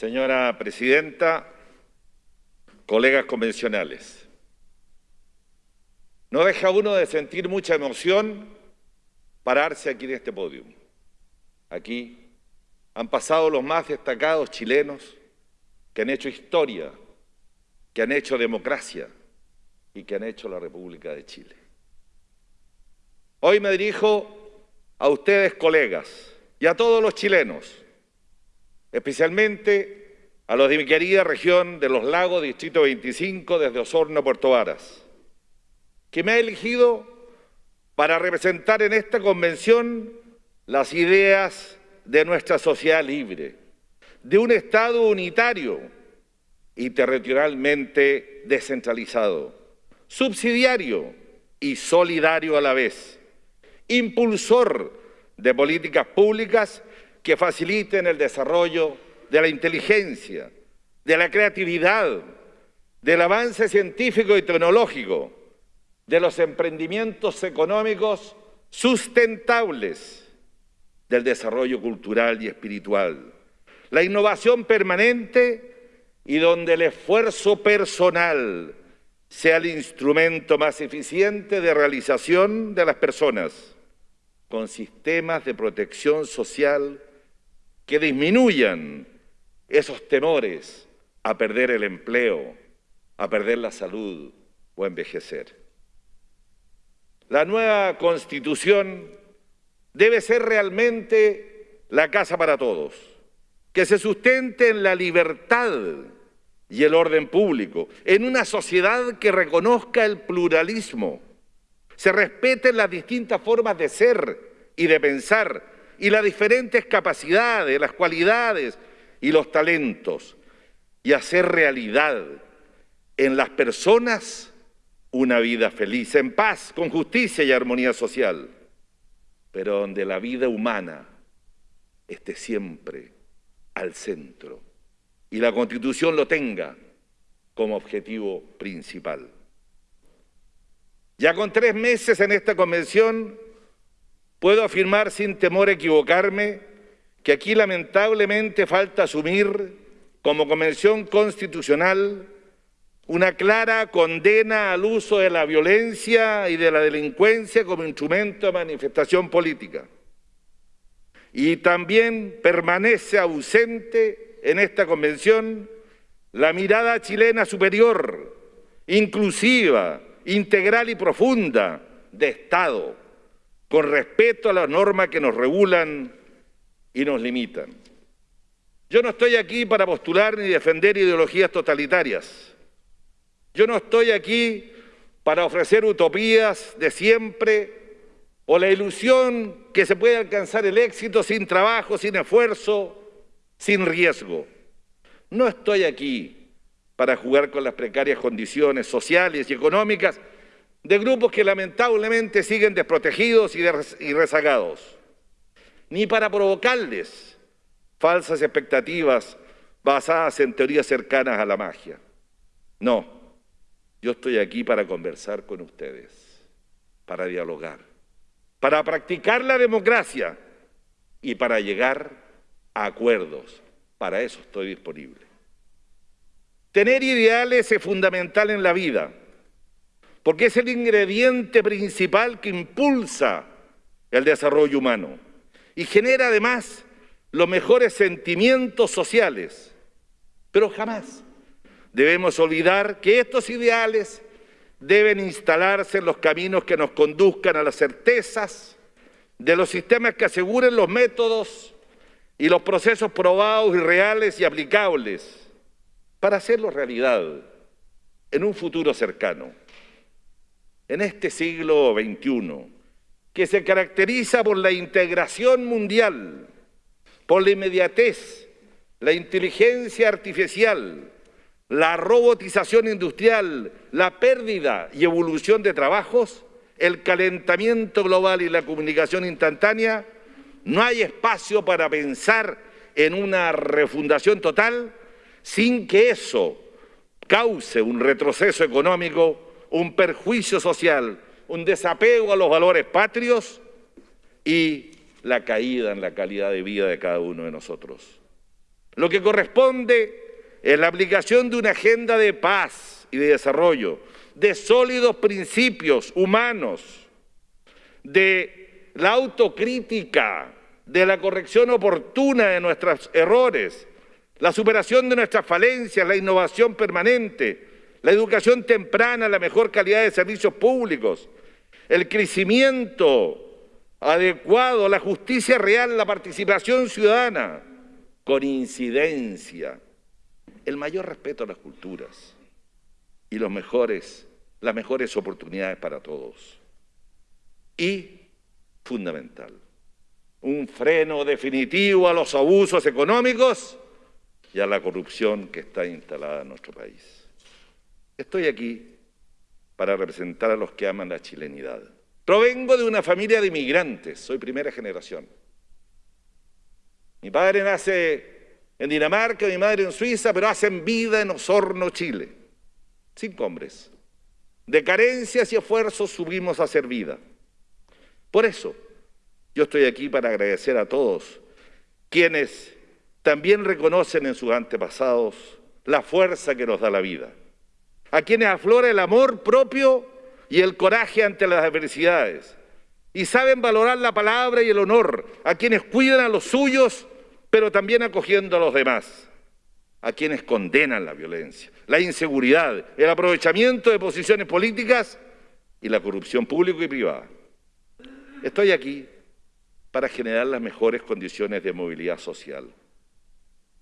Señora Presidenta, colegas convencionales, no deja uno de sentir mucha emoción pararse aquí en este podio. Aquí han pasado los más destacados chilenos que han hecho historia, que han hecho democracia y que han hecho la República de Chile. Hoy me dirijo a ustedes, colegas, y a todos los chilenos, especialmente a los de mi querida región de los lagos, Distrito 25, desde Osorno Puerto Varas, que me ha elegido para representar en esta convención las ideas de nuestra sociedad libre, de un Estado unitario y territorialmente descentralizado, subsidiario y solidario a la vez, impulsor de políticas públicas que faciliten el desarrollo de la inteligencia, de la creatividad, del avance científico y tecnológico, de los emprendimientos económicos sustentables, del desarrollo cultural y espiritual, la innovación permanente y donde el esfuerzo personal sea el instrumento más eficiente de realización de las personas con sistemas de protección social que disminuyan esos temores a perder el empleo, a perder la salud o a envejecer. La nueva Constitución debe ser realmente la casa para todos, que se sustente en la libertad y el orden público, en una sociedad que reconozca el pluralismo, se respeten las distintas formas de ser y de pensar y las diferentes capacidades, las cualidades y los talentos y hacer realidad en las personas una vida feliz, en paz, con justicia y armonía social, pero donde la vida humana esté siempre al centro y la Constitución lo tenga como objetivo principal. Ya con tres meses en esta convención, puedo afirmar sin temor a equivocarme que aquí lamentablemente falta asumir como convención constitucional una clara condena al uso de la violencia y de la delincuencia como instrumento de manifestación política. Y también permanece ausente en esta convención la mirada chilena superior, inclusiva, integral y profunda de Estado, con respeto a las normas que nos regulan y nos limitan. Yo no estoy aquí para postular ni defender ideologías totalitarias. Yo no estoy aquí para ofrecer utopías de siempre o la ilusión que se puede alcanzar el éxito sin trabajo, sin esfuerzo, sin riesgo. No estoy aquí para jugar con las precarias condiciones sociales y económicas de grupos que lamentablemente siguen desprotegidos y rezagados, ni para provocarles falsas expectativas basadas en teorías cercanas a la magia. No, yo estoy aquí para conversar con ustedes, para dialogar, para practicar la democracia y para llegar a acuerdos. Para eso estoy disponible. Tener ideales es fundamental en la vida porque es el ingrediente principal que impulsa el desarrollo humano y genera además los mejores sentimientos sociales. Pero jamás debemos olvidar que estos ideales deben instalarse en los caminos que nos conduzcan a las certezas de los sistemas que aseguren los métodos y los procesos probados y reales y aplicables para hacerlo realidad en un futuro cercano en este siglo XXI, que se caracteriza por la integración mundial, por la inmediatez, la inteligencia artificial, la robotización industrial, la pérdida y evolución de trabajos, el calentamiento global y la comunicación instantánea, no hay espacio para pensar en una refundación total sin que eso cause un retroceso económico un perjuicio social, un desapego a los valores patrios y la caída en la calidad de vida de cada uno de nosotros. Lo que corresponde es la aplicación de una agenda de paz y de desarrollo, de sólidos principios humanos, de la autocrítica, de la corrección oportuna de nuestros errores, la superación de nuestras falencias, la innovación permanente, la educación temprana, la mejor calidad de servicios públicos, el crecimiento adecuado, la justicia real, la participación ciudadana, con incidencia, el mayor respeto a las culturas y los mejores, las mejores oportunidades para todos. Y, fundamental, un freno definitivo a los abusos económicos y a la corrupción que está instalada en nuestro país. Estoy aquí para representar a los que aman la chilenidad. Provengo de una familia de inmigrantes, soy primera generación. Mi padre nace en Dinamarca, mi madre en Suiza, pero hacen vida en Osorno, Chile. Cinco hombres. De carencias y esfuerzos subimos a hacer vida. Por eso, yo estoy aquí para agradecer a todos quienes también reconocen en sus antepasados la fuerza que nos da la vida, a quienes aflora el amor propio y el coraje ante las adversidades, y saben valorar la palabra y el honor, a quienes cuidan a los suyos, pero también acogiendo a los demás, a quienes condenan la violencia, la inseguridad, el aprovechamiento de posiciones políticas y la corrupción pública y privada. Estoy aquí para generar las mejores condiciones de movilidad social,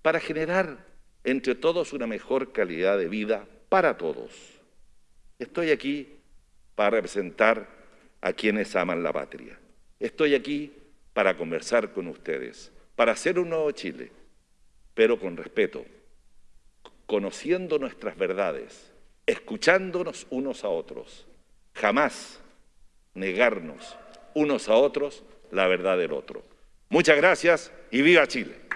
para generar entre todos una mejor calidad de vida para todos. Estoy aquí para representar a quienes aman la patria. Estoy aquí para conversar con ustedes, para hacer un nuevo Chile, pero con respeto, conociendo nuestras verdades, escuchándonos unos a otros, jamás negarnos unos a otros la verdad del otro. Muchas gracias y viva Chile.